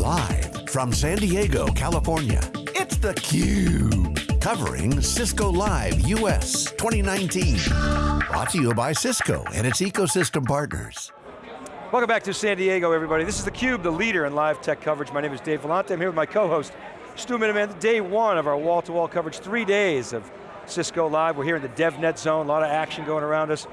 Live from San Diego, California, it's theCUBE. Covering Cisco Live US 2019. Brought to you by Cisco and its ecosystem partners. Welcome back to San Diego, everybody. This is theCUBE, the leader in live tech coverage. My name is Dave Vellante. I'm here with my co-host, Stu Miniman. Day one of our wall-to-wall -wall coverage, three days of Cisco Live. We're here in the DevNet zone, a lot of action going around us.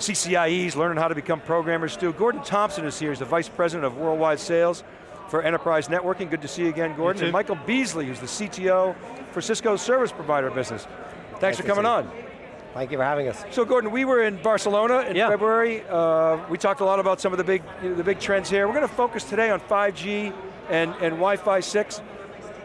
CCIEs, learning how to become programmers. Stu, Gordon Thompson is here, he's the Vice President of Worldwide Sales for Enterprise Networking. Good to see you again, Gordon. You and Michael Beasley, who's the CTO for Cisco's service provider business. Thanks Thank for coming on. Thank you for having us. So Gordon, we were in Barcelona in yeah. February. Uh, we talked a lot about some of the big, you know, the big trends here. We're going to focus today on 5G and, and Wi-Fi 6.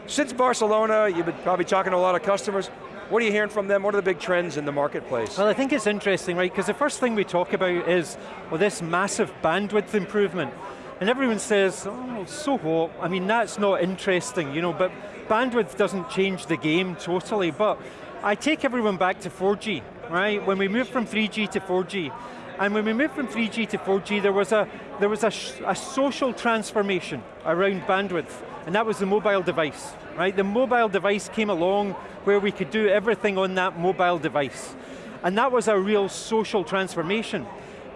Since Barcelona, you've been probably talking to a lot of customers. What are you hearing from them? What are the big trends in the marketplace? Well, I think it's interesting, right? Because the first thing we talk about is, well, this massive bandwidth improvement. And everyone says, oh, so what? I mean, that's not interesting, you know, but bandwidth doesn't change the game totally, but I take everyone back to 4G, right? When we moved from 3G to 4G, and when we moved from 3G to 4G, there was a, there was a, a social transformation around bandwidth, and that was the mobile device, right? The mobile device came along where we could do everything on that mobile device. And that was a real social transformation.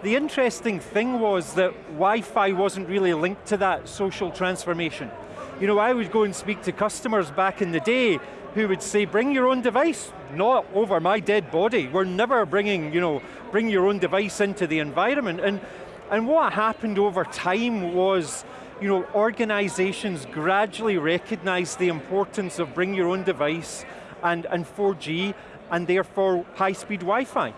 The interesting thing was that Wi-Fi wasn't really linked to that social transformation. You know, I would go and speak to customers back in the day who would say, bring your own device, not over my dead body. We're never bringing, you know, bring your own device into the environment. And, and what happened over time was, you know, organizations gradually recognized the importance of bring your own device and, and 4G, and therefore high-speed Wi-Fi.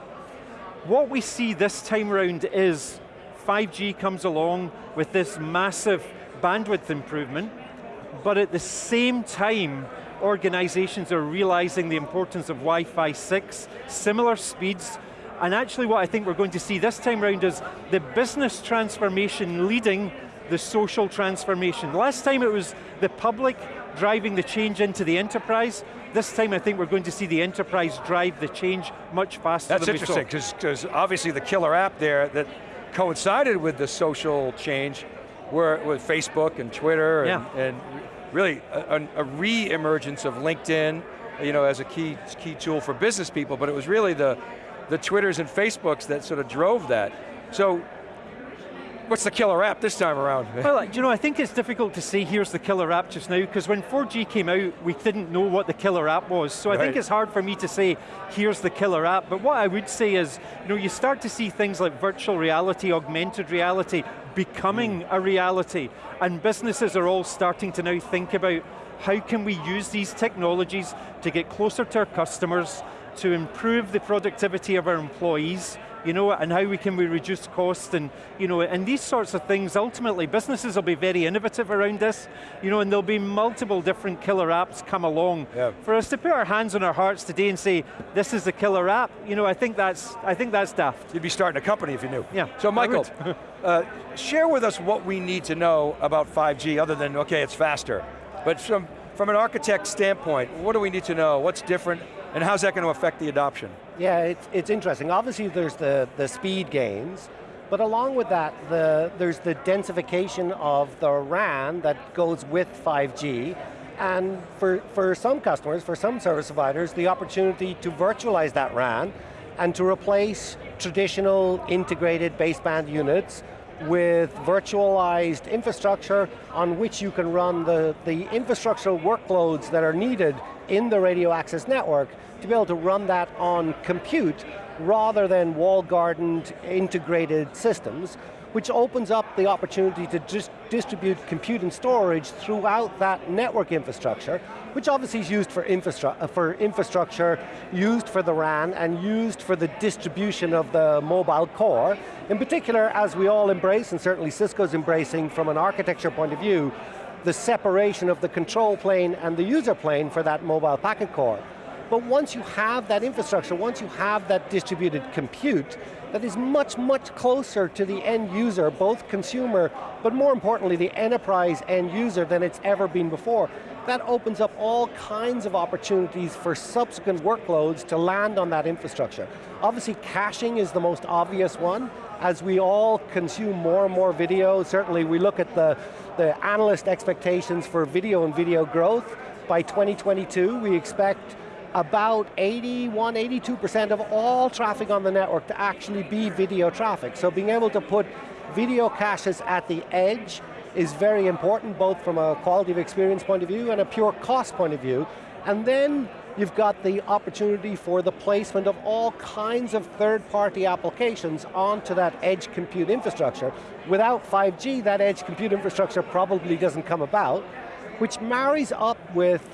What we see this time around is 5G comes along with this massive bandwidth improvement, but at the same time, organizations are realizing the importance of Wi-Fi 6, similar speeds, and actually what I think we're going to see this time around is the business transformation leading the social transformation. Last time it was the public driving the change into the enterprise. This time I think we're going to see the enterprise drive the change much faster That's interesting, because obviously the killer app there that coincided with the social change were with Facebook and Twitter and, yeah. and really a, a re-emergence of LinkedIn you know, as a key, key tool for business people, but it was really the, the Twitters and Facebooks that sort of drove that. So What's the killer app this time around? well, you know, I think it's difficult to say here's the killer app just now, because when 4G came out, we didn't know what the killer app was. So right. I think it's hard for me to say, here's the killer app. But what I would say is, you know, you start to see things like virtual reality, augmented reality, becoming mm. a reality. And businesses are all starting to now think about how can we use these technologies to get closer to our customers, to improve the productivity of our employees, you know, and how we can we reduce cost and, you know, and these sorts of things, ultimately, businesses will be very innovative around this, you know, and there'll be multiple different killer apps come along. Yeah. For us to put our hands on our hearts today and say, this is the killer app, you know, I think that's, I think that's daft. You'd be starting a company if you knew. Yeah. So Michael, uh, share with us what we need to know about 5G other than, okay, it's faster. But from, from an architect standpoint, what do we need to know? What's different? And how's that going to affect the adoption? Yeah, it's, it's interesting. Obviously there's the, the speed gains, but along with that, the, there's the densification of the RAN that goes with 5G, and for, for some customers, for some service providers, the opportunity to virtualize that RAN and to replace traditional integrated baseband units with virtualized infrastructure on which you can run the, the infrastructural workloads that are needed in the radio access network to be able to run that on compute rather than wall-gardened integrated systems, which opens up the opportunity to just distribute compute and storage throughout that network infrastructure, which obviously is used for, infrastru uh, for infrastructure, used for the RAN, and used for the distribution of the mobile core. In particular, as we all embrace, and certainly Cisco's embracing from an architecture point of view, the separation of the control plane and the user plane for that mobile packet core. But once you have that infrastructure, once you have that distributed compute, that is much, much closer to the end user, both consumer, but more importantly, the enterprise end user than it's ever been before. That opens up all kinds of opportunities for subsequent workloads to land on that infrastructure. Obviously, caching is the most obvious one, as we all consume more and more video, certainly we look at the, the analyst expectations for video and video growth. By 2022, we expect about 81, 82% of all traffic on the network to actually be video traffic. So being able to put video caches at the edge is very important, both from a quality of experience point of view and a pure cost point of view. And then you've got the opportunity for the placement of all kinds of third-party applications onto that edge compute infrastructure. Without 5G, that edge compute infrastructure probably doesn't come about, which marries up with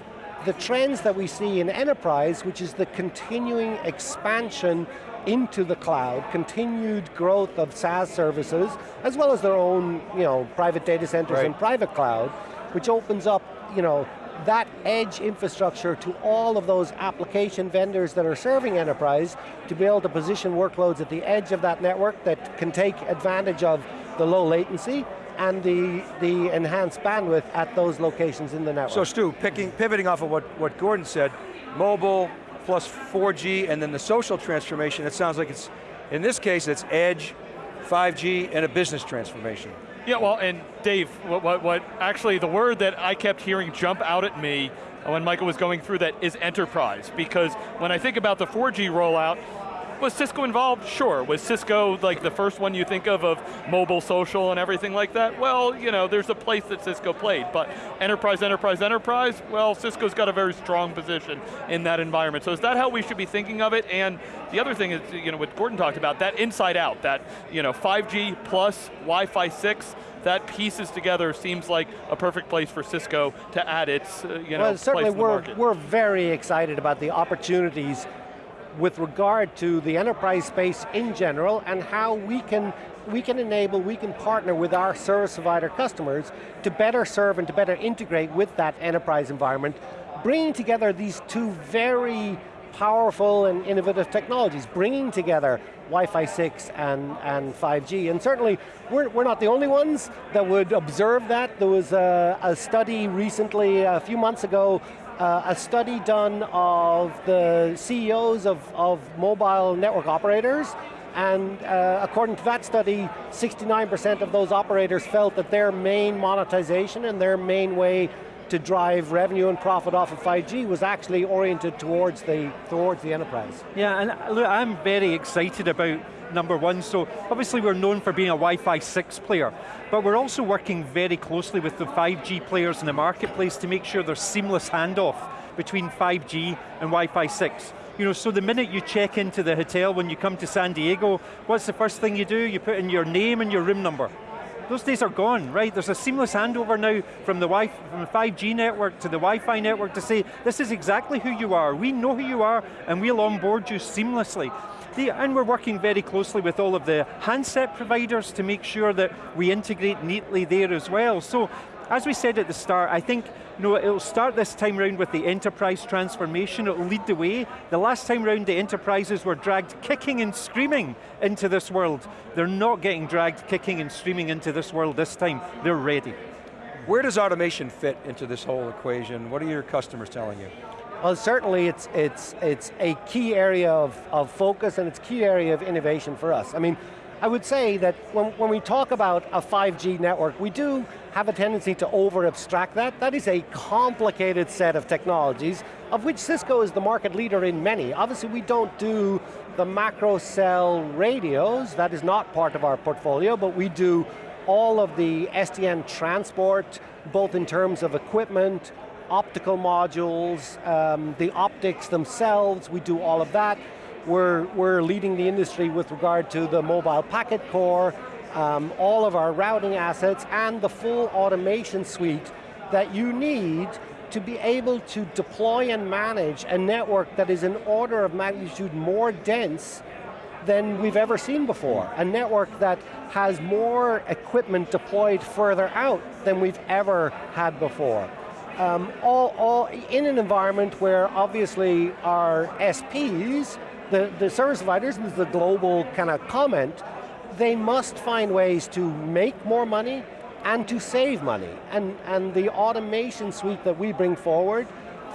the trends that we see in enterprise, which is the continuing expansion into the cloud, continued growth of SaaS services, as well as their own you know, private data centers right. and private cloud, which opens up you know, that edge infrastructure to all of those application vendors that are serving enterprise to be able to position workloads at the edge of that network that can take advantage of the low latency and the, the enhanced bandwidth at those locations in the network. So Stu, picking, pivoting off of what, what Gordon said, mobile plus 4G and then the social transformation, it sounds like it's, in this case, it's edge, 5G, and a business transformation. Yeah, well, and Dave, what, what, what actually the word that I kept hearing jump out at me when Michael was going through that is enterprise, because when I think about the 4G rollout, was Cisco involved? Sure. Was Cisco like the first one you think of of mobile, social, and everything like that? Well, you know, there's a place that Cisco played, but enterprise, enterprise, enterprise, well, Cisco's got a very strong position in that environment. So is that how we should be thinking of it? And the other thing is, you know, what Gordon talked about, that inside out, that, you know, 5G plus Wi-Fi 6, that pieces together seems like a perfect place for Cisco to add its, uh, you know, well, certainly we're, we're very excited about the opportunities with regard to the enterprise space in general and how we can we can enable, we can partner with our service provider customers to better serve and to better integrate with that enterprise environment, bringing together these two very powerful and innovative technologies, bringing together Wi-Fi 6 and, and 5G. And certainly, we're, we're not the only ones that would observe that. There was a, a study recently, a few months ago, uh, a study done of the CEOs of, of mobile network operators, and uh, according to that study, 69% of those operators felt that their main monetization and their main way to drive revenue and profit off of 5G was actually oriented towards the, towards the enterprise. Yeah, and uh, look, I'm very excited about number one. So obviously we're known for being a Wi-Fi 6 player, but we're also working very closely with the 5G players in the marketplace to make sure there's seamless handoff between 5G and Wi-Fi 6. You know, so the minute you check into the hotel when you come to San Diego, what's the first thing you do? You put in your name and your room number. Those days are gone, right? There's a seamless handover now from the, wi from the 5G network to the Wi-Fi network to say, this is exactly who you are. We know who you are, and we'll onboard you seamlessly. The, and we're working very closely with all of the handset providers to make sure that we integrate neatly there as well. So, as we said at the start, I think you know, it'll start this time round with the enterprise transformation, it'll lead the way. The last time round, the enterprises were dragged kicking and screaming into this world. They're not getting dragged kicking and screaming into this world this time, they're ready. Where does automation fit into this whole equation? What are your customers telling you? Well, certainly it's, it's, it's a key area of, of focus and it's a key area of innovation for us. I mean, I would say that when, when we talk about a 5G network, we do have a tendency to over abstract that. That is a complicated set of technologies, of which Cisco is the market leader in many. Obviously we don't do the macro cell radios, that is not part of our portfolio, but we do all of the SDN transport, both in terms of equipment, optical modules, um, the optics themselves, we do all of that. We're, we're leading the industry with regard to the mobile packet core, um, all of our routing assets, and the full automation suite that you need to be able to deploy and manage a network that is an order of magnitude more dense than we've ever seen before. A network that has more equipment deployed further out than we've ever had before um, all, all in an environment where obviously our SPs, the, the service providers, and the global kind of comment, they must find ways to make more money and to save money. And, and the automation suite that we bring forward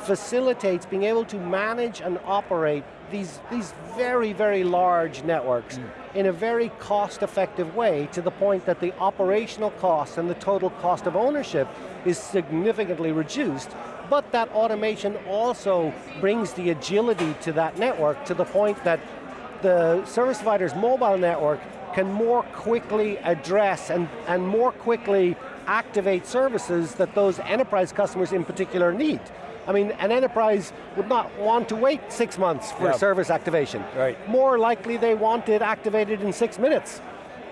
facilitates being able to manage and operate these, these very, very large networks mm. in a very cost-effective way to the point that the operational cost and the total cost of ownership is significantly reduced, but that automation also brings the agility to that network to the point that the service provider's mobile network can more quickly address and, and more quickly activate services that those enterprise customers in particular need. I mean, an enterprise would not want to wait six months for service activation. Right. More likely they want it activated in six minutes.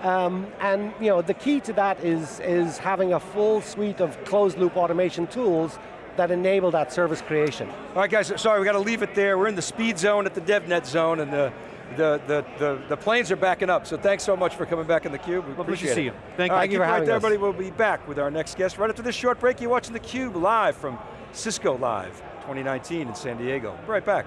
Um, and you know, the key to that is, is having a full suite of closed loop automation tools that enable that service creation. All right guys, sorry, we got to leave it there. We're in the speed zone at the DevNet zone and the, the, the, the, the planes are backing up, so thanks so much for coming back in the Cube. We Lovely appreciate to see it. you. Thank All you. right, you for right having there, us. everybody. We'll be back with our next guest. Right after this short break, you're watching the Cube live from Cisco Live 2019 in San Diego. Be right back.